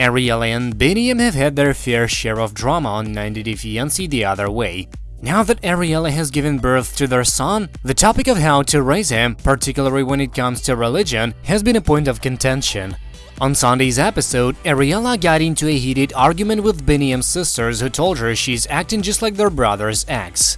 Ariella and Biniam have had their fair share of drama on 90 Day Fiancé the other way. Now that Ariella has given birth to their son, the topic of how to raise him, particularly when it comes to religion, has been a point of contention. On Sunday's episode, Ariella got into a heated argument with Biniam's sisters who told her she's acting just like their brother's ex.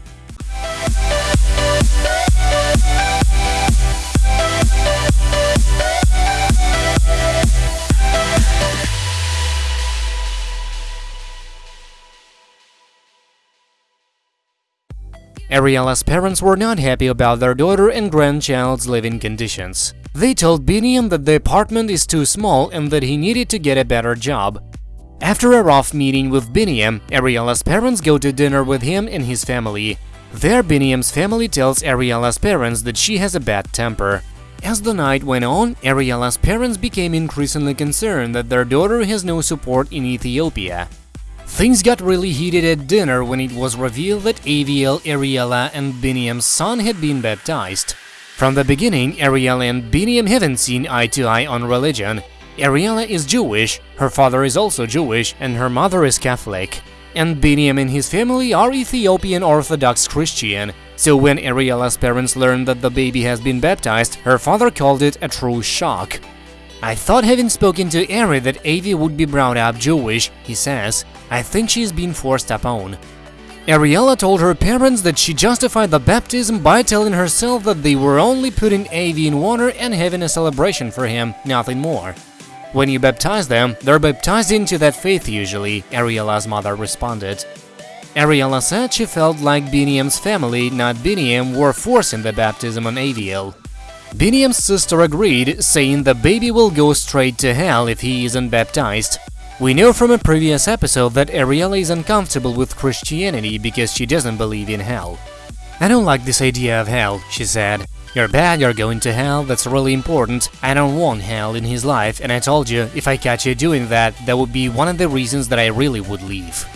Ariella's parents were not happy about their daughter and grandchild's living conditions. They told Biniam that the apartment is too small and that he needed to get a better job. After a rough meeting with Biniam, Ariella's parents go to dinner with him and his family. There, Biniam's family tells Ariella's parents that she has a bad temper. As the night went on, Ariella's parents became increasingly concerned that their daughter has no support in Ethiopia. Things got really heated at dinner when it was revealed that Aviel, Ariella and Biniam's son had been baptized. From the beginning, Ariella and Biniam haven't seen eye to eye on religion. Ariella is Jewish, her father is also Jewish, and her mother is Catholic. And Biniam and his family are Ethiopian Orthodox Christian, so when Ariella's parents learned that the baby has been baptized, her father called it a true shock. I thought having spoken to Ari that Avi would be brought up Jewish, he says. I think she's been forced upon. Ariella told her parents that she justified the baptism by telling herself that they were only putting Avi in water and having a celebration for him, nothing more. When you baptize them, they're baptized into that faith usually, Ariella's mother responded. Ariella said she felt like Biniam's family, not Biniam, were forcing the baptism on Aviel. Biniam's sister agreed, saying the baby will go straight to hell if he isn't baptized. We know from a previous episode that Ariella is uncomfortable with Christianity because she doesn't believe in hell. I don't like this idea of hell, she said. You're bad, you're going to hell, that's really important. I don't want hell in his life, and I told you, if I catch you doing that, that would be one of the reasons that I really would leave.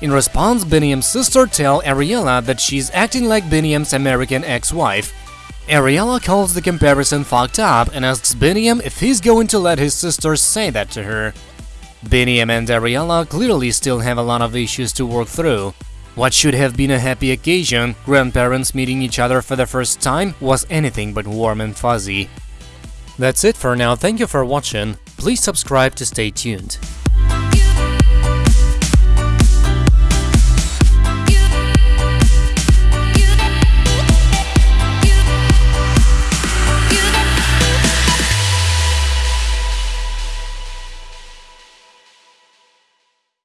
In response, Biniam's sister tell Ariella that she's acting like Biniam's American ex-wife, Ariella calls the comparison fucked up and asks Biniam if he's going to let his sister say that to her. Biniam and Ariella clearly still have a lot of issues to work through. What should have been a happy occasion, grandparents meeting each other for the first time, was anything but warm and fuzzy. That's it for now, thank you for watching, please subscribe to stay tuned.